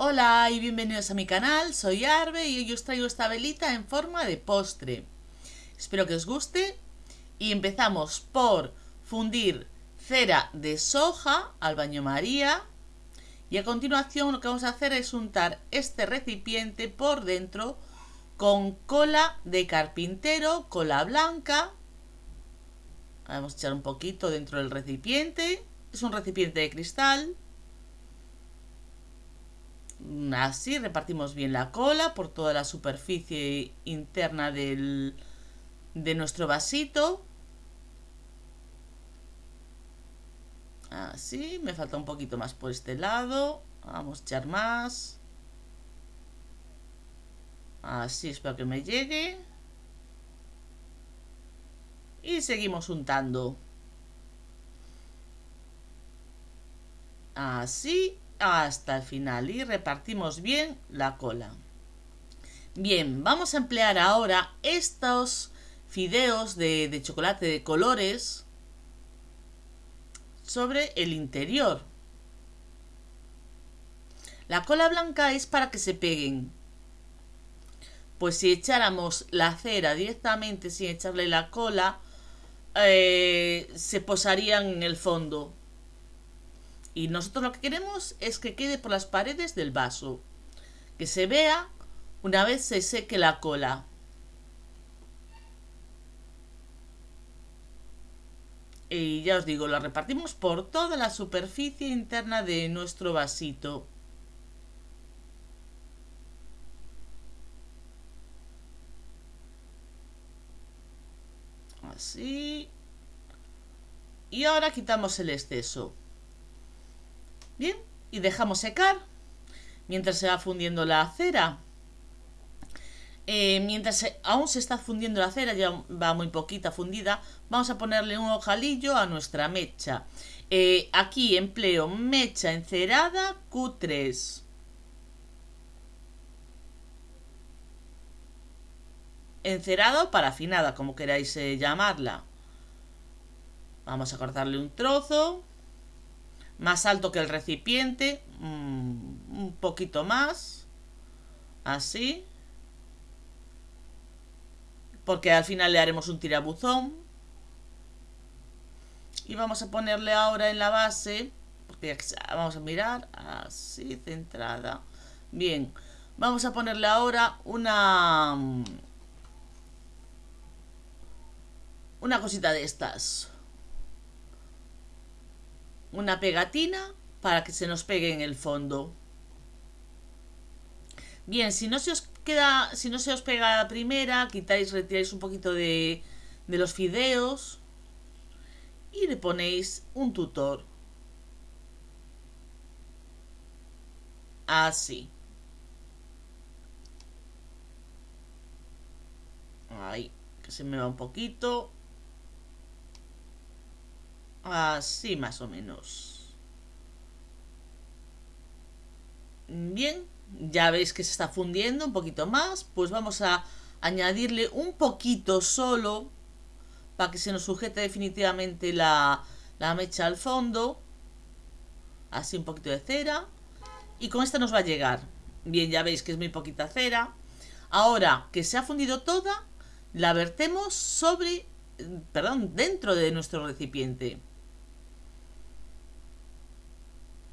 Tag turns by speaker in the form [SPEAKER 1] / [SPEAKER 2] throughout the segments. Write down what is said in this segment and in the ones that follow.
[SPEAKER 1] Hola y bienvenidos a mi canal, soy Arbe y hoy os traigo esta velita en forma de postre. Espero que os guste y empezamos por fundir cera de soja al baño maría y a continuación lo que vamos a hacer es untar este recipiente por dentro con cola de carpintero, cola blanca. Vamos a echar un poquito dentro del recipiente, es un recipiente de cristal así repartimos bien la cola por toda la superficie interna del, de nuestro vasito. Así, me falta un poquito más por este lado. Vamos a echar más. Así espero que me llegue. Y seguimos untando. Así hasta el final y repartimos bien la cola. Bien, vamos a emplear ahora estos fideos de, chocolate de colores sobre el interior. La cola blanca es para que se peguen. Pues si echáramos la cera directamente sin echarle la cola, eh, se posarían en el fondo. Y nosotros lo que queremos es que quede por las paredes del vaso. Que se vea una vez se seque la cola. Y ya os digo, la repartimos por toda la superficie interna de nuestro vasito. Así. Y ahora quitamos el exceso. Bien, y dejamos secar mientras se va fundiendo la cera. Eh, mientras aún se está fundiendo la cera, ya va muy poquita fundida, vamos a ponerle un ojalillo a nuestra mecha. Eh, aquí empleo mecha encerada Q3. Encerada o parafinada, como queráis eh, llamarla. Vamos a cortarle un trozo más alto que el recipiente, mm, un poquito más, así, porque al final le haremos un tirabuzón. Y vamos a ponerle ahora en la base, porque vamos a mirar, así, centrada. Bien, vamos a ponerle ahora una... Una cosita de estas una pegatina para que se nos pegue en el fondo. Bien, si no se os queda, si no se os pega la primera, quitáis, retiráis un poquito de, de los fideos y le ponéis un tutor. Así. Ahí, que se me va un poquito. Así más o menos. Bien, ya veis que se está fundiendo un poquito más. Pues vamos a añadirle un poquito solo para que se nos sujete definitivamente la, la mecha al fondo. Así un poquito de cera. Y con esta nos va a llegar. Bien, ya veis que es muy poquita cera. Ahora que se ha fundido toda, la vertemos sobre, perdón, dentro de nuestro recipiente.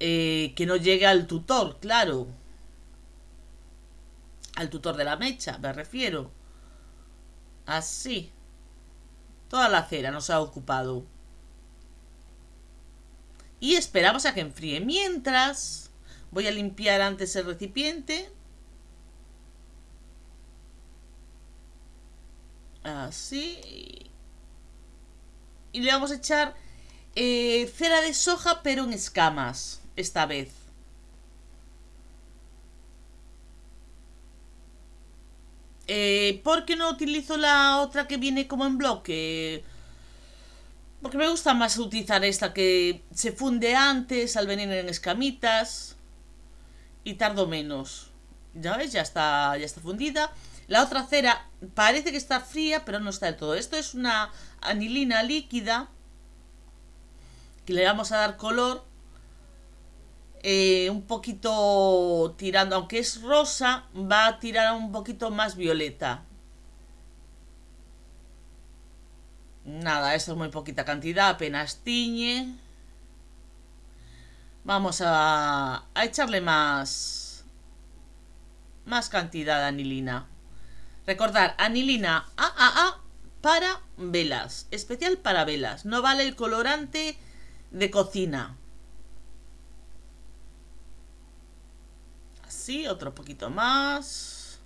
[SPEAKER 1] Eh, que no llegue al tutor, claro. Al tutor de la mecha, me refiero. Así. Toda la cera nos ha ocupado. Y esperamos a que enfríe. Mientras, voy a limpiar antes el recipiente. Así. Y le vamos a echar eh, cera de soja, pero en escamas esta vez. Eh, ¿Por qué no utilizo la otra que viene como en bloque? Porque me gusta más utilizar esta que se funde antes al venir en escamitas y tardo menos. Ya ves, ya está, ya está fundida. La otra cera parece que está fría, pero no está del todo. Esto es una anilina líquida que le vamos a dar color eh, un poquito tirando, aunque es rosa, va a tirar un poquito más violeta. Nada, esto es muy poquita cantidad, apenas tiñe. Vamos a, a echarle más, más cantidad de anilina. Recordar, anilina AAA para velas, especial para velas. No vale el colorante de cocina. Así, otro poquito más.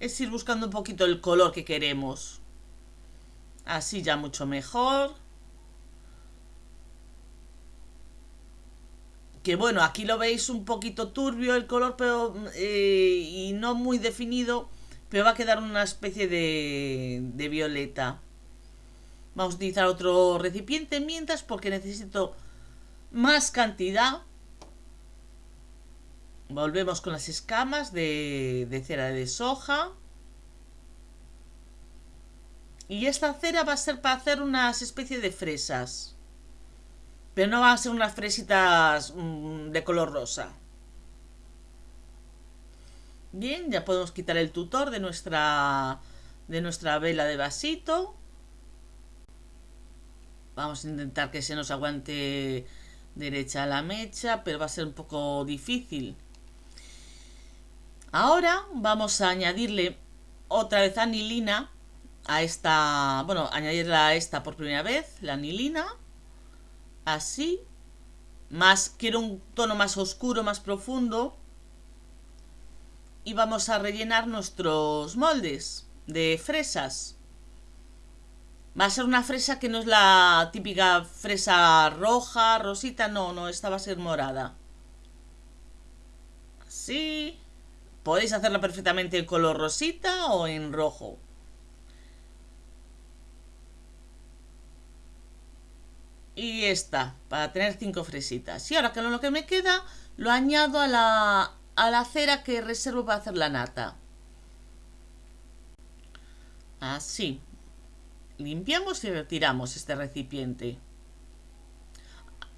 [SPEAKER 1] Es ir buscando un poquito el color que queremos. Así ya mucho mejor. que bueno, aquí lo veis un poquito turbio el color, pero eh, y no muy definido, pero va a quedar una especie de, de violeta. Vamos a utilizar otro recipiente mientras porque necesito más cantidad. Volvemos con las escamas de, de cera de soja. Y esta cera va a ser para hacer unas especies de fresas. Pero no van a ser unas fresitas mm, de color rosa. Bien, ya podemos quitar el tutor de nuestra, de nuestra vela de vasito. Vamos a intentar que se nos aguante derecha la mecha, pero va a ser un poco difícil. Ahora vamos a añadirle otra vez anilina a esta, bueno, añadirla a esta por primera vez, la anilina así. Más, quiero un tono más oscuro, más profundo. Y vamos a rellenar nuestros moldes de fresas. Va a ser una fresa que no es la típica fresa roja, rosita, no, no, esta va a ser morada. Así. Podéis hacerla perfectamente en color rosita o en rojo. y esta, para tener cinco fresitas. Y ahora que lo que me queda, lo añado a la, a la cera que reservo para hacer la nata. Así. Limpiamos y retiramos este recipiente.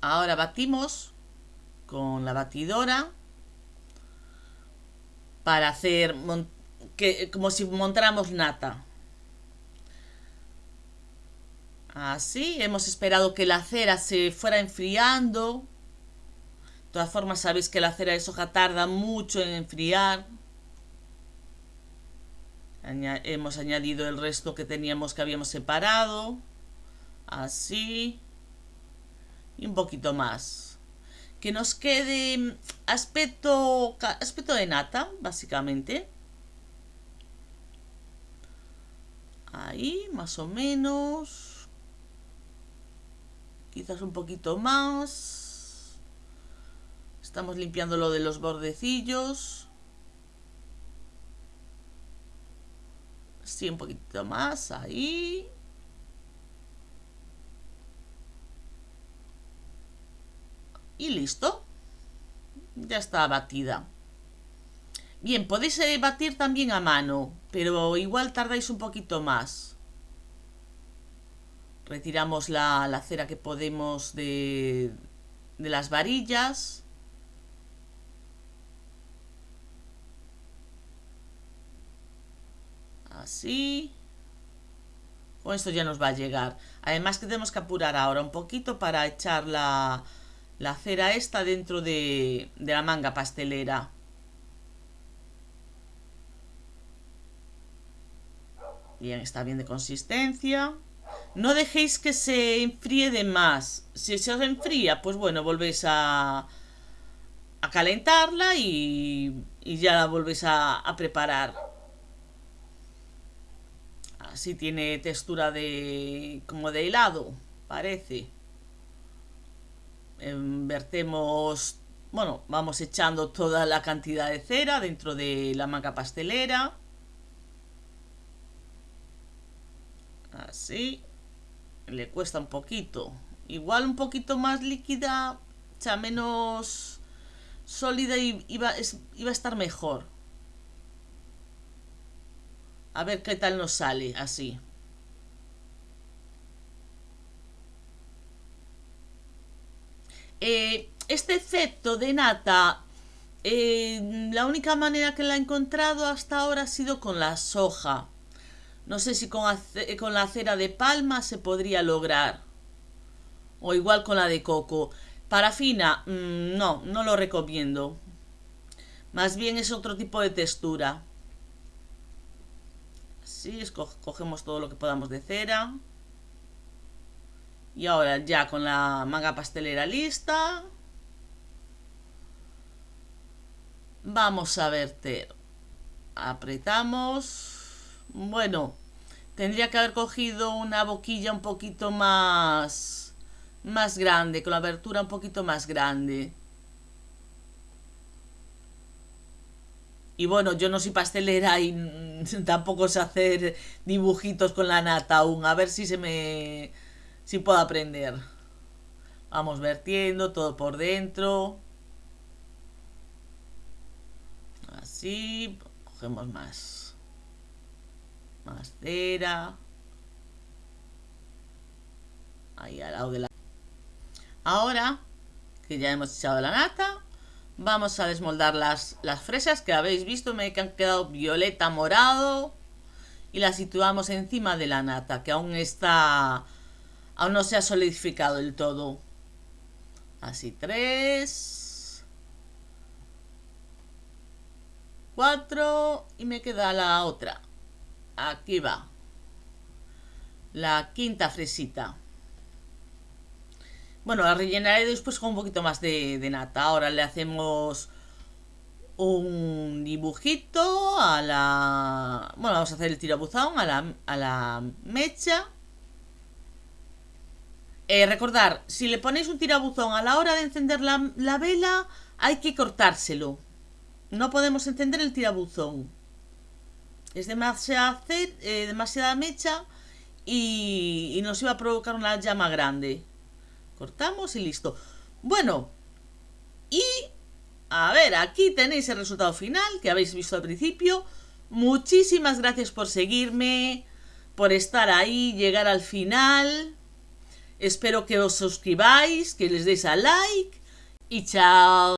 [SPEAKER 1] Ahora batimos con la batidora para hacer que, como si montáramos nata. Así, hemos esperado que la cera se fuera enfriando. Todas formas, sabéis que la cera de soja tarda mucho en enfriar. hemos añadido el resto que teníamos que habíamos separado. Así. Y un poquito más. Que nos quede aspecto, aspecto de nata, básicamente. Ahí, más o menos quizás un poquito más. Estamos limpiando lo de los bordecillos. Sí, un poquito más, ahí. Y listo. Ya está batida. Bien, podéis eh, batir también a mano, pero igual tardáis un poquito más retiramos la, cera que podemos de, de las varillas. Así. Con esto ya nos va a llegar. Además que tenemos que apurar ahora un poquito para echar la, la cera esta dentro de, de la manga pastelera. Bien, está bien de consistencia. No dejéis que se enfríe de más. Si se os enfría, pues bueno, volvéis a, a calentarla y, y ya la volvéis a, a preparar. Así tiene textura de como de helado, parece. Vertemos, bueno, vamos echando toda la cantidad de cera dentro de la manga pastelera. Así le cuesta un poquito. Igual un poquito más líquida, o sea, menos sólida y iba, iba a estar mejor. A ver qué tal nos sale así. Eh, este efecto de nata, eh, la única manera que la he encontrado hasta ahora ha sido con la soja. No sé si con, con la cera de palma se podría lograr. O igual con la de coco. Parafina, mm, no, no lo recomiendo. Más bien es otro tipo de textura. Así, cogemos todo lo que podamos de cera. Y ahora ya con la manga pastelera lista. Vamos a verter. Apretamos. Bueno, tendría que haber cogido una boquilla un poquito más, más grande, con la abertura un poquito más grande. Y bueno, yo no soy pastelera y tampoco sé hacer dibujitos con la nata aún. A ver si se me... si puedo aprender. Vamos vertiendo todo por dentro. Así. Cogemos más más cera. Ahí al lado de la... Ahora que ya hemos echado la nata, vamos a desmoldar las, las fresas que habéis visto, me han quedado violeta morado. Y las situamos encima de la nata, que aún está... Aún no se ha solidificado del todo. Así, tres. Cuatro. Y me queda la otra. Aquí va. La quinta fresita. Bueno, la rellenaré después con un poquito más de, nata. Ahora le hacemos un dibujito a la... Bueno, vamos a hacer el tirabuzón a la, a la mecha. Eh, recordar, si le ponéis un tirabuzón a la hora de encender la, la vela, hay que cortárselo. No podemos encender el tirabuzón. Es demasiada, eh, demasiada mecha y, nos iba a provocar una llama grande. Cortamos y listo. Bueno, y a ver, aquí tenéis el resultado final que habéis visto al principio. Muchísimas gracias por seguirme, por estar ahí, llegar al final. Espero que os suscribáis, que les deis a like y chao.